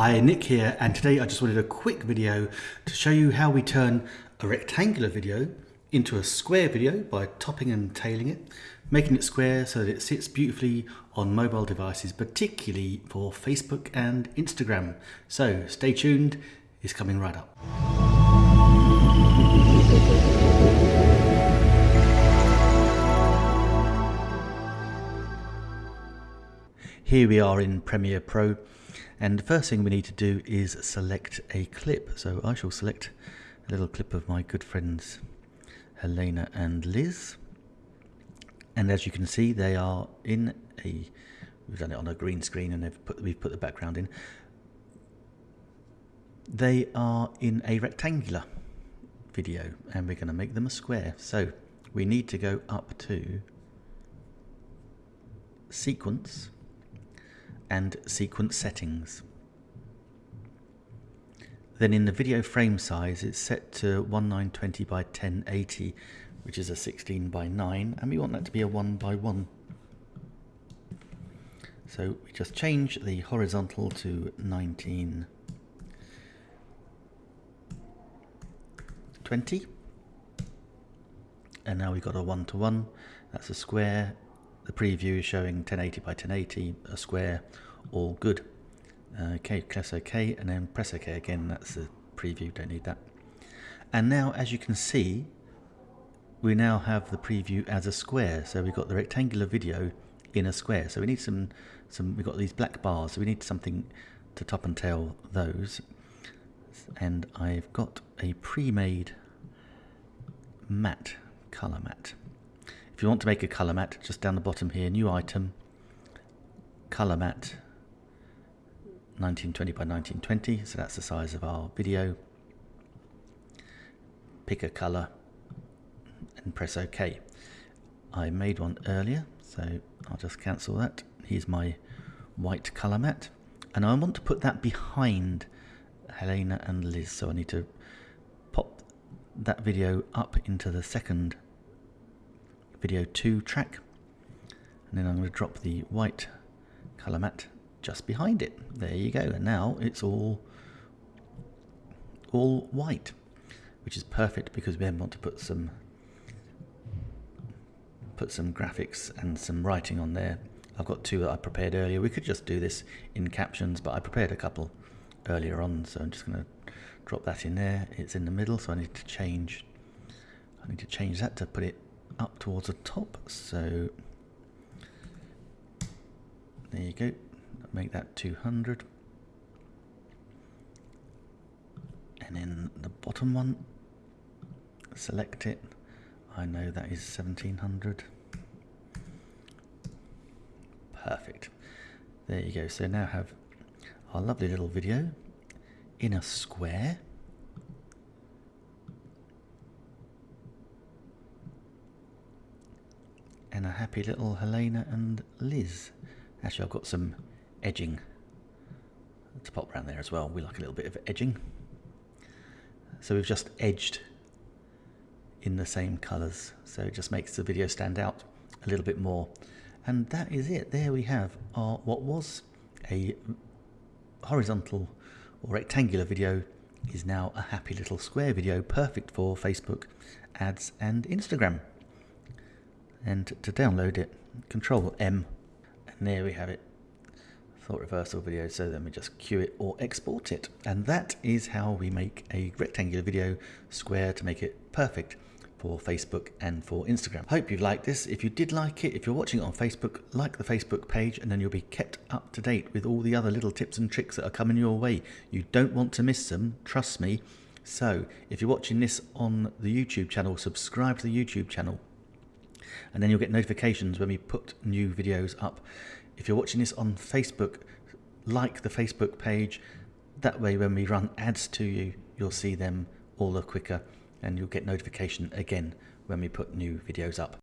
Hi, Nick here, and today I just wanted a quick video to show you how we turn a rectangular video into a square video by topping and tailing it, making it square so that it sits beautifully on mobile devices, particularly for Facebook and Instagram. So stay tuned, it's coming right up. Here we are in Premiere Pro and the first thing we need to do is select a clip. So I shall select a little clip of my good friends Helena and Liz. And as you can see, they are in a, we've done it on a green screen and they've put, we've put the background in. They are in a rectangular video and we're going to make them a square. So we need to go up to sequence and sequence settings. Then in the video frame size it's set to 1920 by 1080 which is a 16 by 9 and we want that to be a 1 by 1. So we just change the horizontal to 1920 and now we've got a one to one that's a square the preview is showing 1080 by 1080, a square, all good. Uh, okay, press OK and then press OK again. That's the preview, don't need that. And now, as you can see, we now have the preview as a square. So we've got the rectangular video in a square. So we need some, some we've got these black bars. So we need something to top and tail those. And I've got a pre-made matte, color matte. If you want to make a color matte, just down the bottom here, new item, color matte, 1920 by 1920, so that's the size of our video. Pick a color and press OK. I made one earlier, so I'll just cancel that. Here's my white color matte. And I want to put that behind Helena and Liz, so I need to pop that video up into the second video 2 track. And then I'm going to drop the white color matte just behind it. There you go. And now it's all all white which is perfect because we want to put some put some graphics and some writing on there. I've got two that I prepared earlier. We could just do this in captions but I prepared a couple earlier on so I'm just going to drop that in there. It's in the middle so I need to change I need to change that to put it up towards the top. So there you go. Make that 200. And then the bottom one, select it. I know that is 1700. Perfect. There you go. So now have our lovely little video in a square. And a happy little Helena and Liz. Actually, I've got some edging to pop around there as well. We like a little bit of edging. So we've just edged in the same colours, so it just makes the video stand out a little bit more. And that is it. There we have our what was a horizontal or rectangular video is now a happy little square video, perfect for Facebook ads and Instagram and to download it control M and there we have it thought reversal video so then we just queue it or export it and that is how we make a rectangular video square to make it perfect for Facebook and for Instagram. Hope you've liked this. If you did like it, if you're watching it on Facebook, like the Facebook page and then you'll be kept up to date with all the other little tips and tricks that are coming your way. You don't want to miss them, trust me. So if you're watching this on the YouTube channel, subscribe to the YouTube channel and then you'll get notifications when we put new videos up. If you're watching this on Facebook, like the Facebook page. That way when we run ads to you, you'll see them all the quicker and you'll get notification again when we put new videos up.